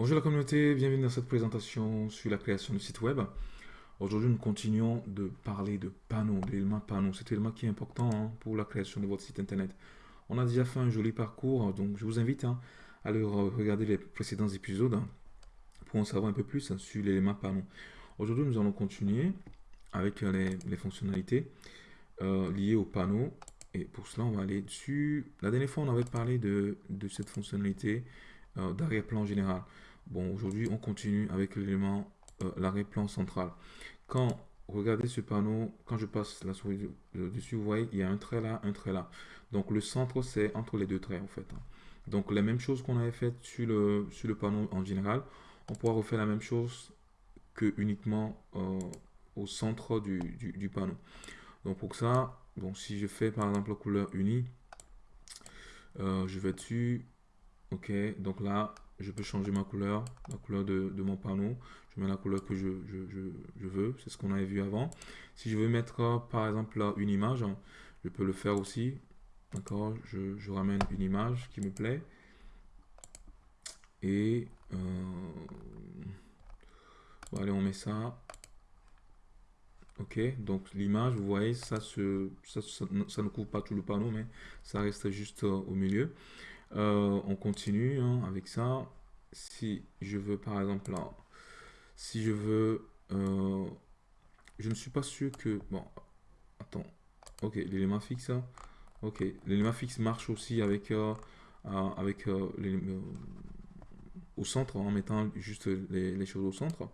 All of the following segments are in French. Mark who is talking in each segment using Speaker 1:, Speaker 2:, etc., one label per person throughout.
Speaker 1: Bonjour la communauté, bienvenue dans cette présentation sur la création de site web. Aujourd'hui, nous continuons de parler de panneaux, d'éléments panneaux. C'est un élément qui est important hein, pour la création de votre site internet. On a déjà fait un joli parcours, donc je vous invite hein, à aller regarder les précédents épisodes hein, pour en savoir un peu plus sur l'élément panneau. Aujourd'hui, nous allons continuer avec les, fonctionnalités euh, liées au panneau. Et pour cela, on va aller dessus. La dernière fois, on avait parlé de, cette fonctionnalité euh, d'arrière-plan général. Bon, aujourd'hui, on continue avec l'élément euh, l'arrière-plan central. Quand regardez ce panneau, quand je passe la souris dessus, vous voyez, il y a un trait là, un trait là. Donc le centre, c'est entre les deux traits en fait. Donc la même chose qu'on avait fait sur le, sur le panneau en général, on pourra refaire la même chose que uniquement euh, au centre du, du, panneau. Donc pour ça, bon, si je fais par exemple la couleur unie, euh, je vais dessus, ok, donc là, je peux changer ma couleur, la couleur de, mon panneau. Je mets la couleur que je, veux, c'est ce qu'on avait vu avant. Si je veux mettre euh, par exemple là, une image, je peux le faire aussi. D'accord je, ramène une image qui me plaît. Et euh, allez, on met ça. Ok, donc l'image, vous voyez, ça, se, ça, ne couvre pas tout le panneau, mais ça reste juste euh, au milieu. Euh, on continue hein, avec ça. Si je veux, par exemple, là, si je veux, euh, je ne suis pas sûr que, bon, attends, ok, l'élément fixe, hein. ok, l'élément fixe marche aussi avec, euh, au centre, en mettant juste les, choses au centre.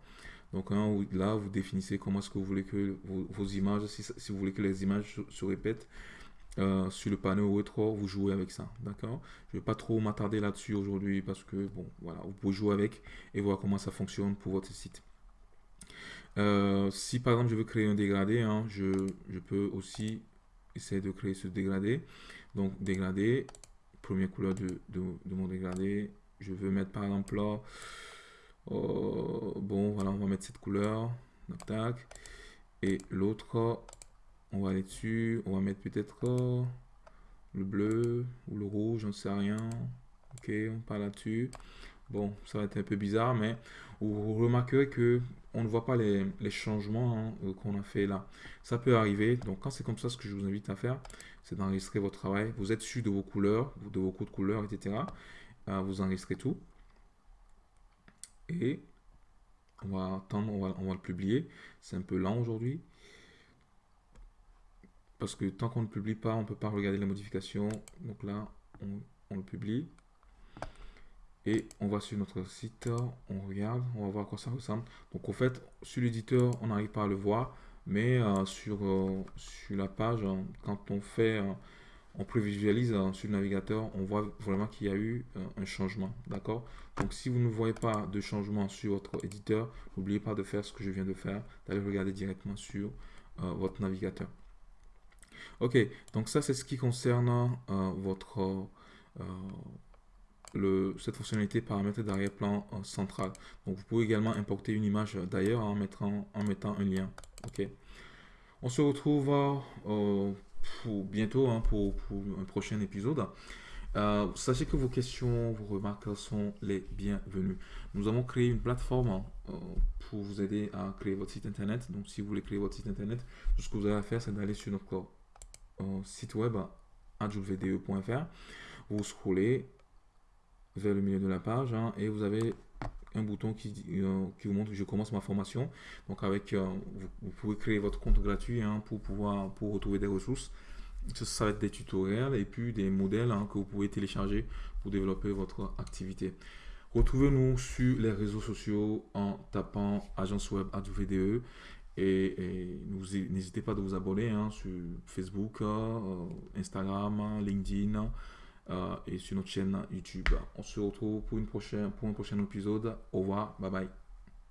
Speaker 1: Donc hein, là, vous définissez comment est-ce que vous voulez que vos, images, si, vous voulez que les images se répètent, euh, sur le panneau ou autre, vous jouez avec ça, d'accord? Je ne vais pas trop m'attarder là-dessus aujourd'hui parce que, bon, voilà, vous pouvez jouer avec et voir comment ça fonctionne pour votre site. Euh, si par exemple je veux créer un dégradé, hein, je, peux aussi essayer de créer ce dégradé. Donc dégradé, première couleur de, mon dégradé, je veux mettre par exemple là, euh, bon voilà, on va mettre cette couleur, tac, et l'autre, on va aller dessus, on va mettre peut-être euh, le bleu ou le rouge, j'en sais rien. Ok, on parle là-dessus. Bon, ça va être un peu bizarre, mais vous remarquerez que on ne voit pas les, changements hein, euh, qu'on a fait là. Ça peut arriver. Donc, quand c'est comme ça, ce que je vous invite à faire, c'est d'enregistrer votre travail. Vous êtes sûr de vos couleurs, de vos codes couleurs, etc. Euh, vous enregistrez tout. Et on va attendre, on va le publier. C'est un peu lent aujourd'hui parce que tant qu'on ne publie pas, on ne peut pas regarder les modifications. Donc là, on, le publie. Et on va sur notre site, on regarde, on va voir à quoi ça ressemble. Donc en fait, sur l'éditeur, on n'arrive pas à le voir, mais euh, sur, euh, sur la page, hein, quand on fait, euh, on prévisualise sur le navigateur, on voit vraiment qu'il y a eu un changement, d'accord? Donc si vous ne voyez pas de changement sur votre éditeur, n'oubliez pas de faire ce que je viens de faire, d'aller regarder directement sur votre navigateur. Ok, donc ça c'est ce qui concerne euh, votre euh, le, cette fonctionnalité paramètres d'arrière-plan euh, central. Donc vous pouvez également importer une image d'ailleurs en, mettant, un lien. Ok. On se retrouve bientôt hein, pour, un prochain épisode. sachez que vos questions, vos remarques sont les bienvenues. Nous avons créé une plateforme pour vous aider à créer votre site internet. Donc si vous voulez créer votre site internet, tout ce que vous avez à faire, c'est d'aller sur notre site web adjuvde.fr. Vous scrollez vers le milieu de la page hein, et vous avez un bouton qui, euh, vous montre que je commence ma formation. Donc avec, euh, vous, pouvez créer votre compte gratuit hein, pour pouvoir pour retrouver des ressources. Ça, va être des tutoriels et puis des modèles hein, que vous pouvez télécharger pour développer votre activité. Retrouvez-nous sur les réseaux sociaux en tapant agence web Et, n'hésitez pas de vous abonner hein, sur Facebook, euh, Instagram, LinkedIn euh, et sur notre chaîne YouTube. On se retrouve pour, une prochaine, pour un prochain épisode. Au revoir, bye bye.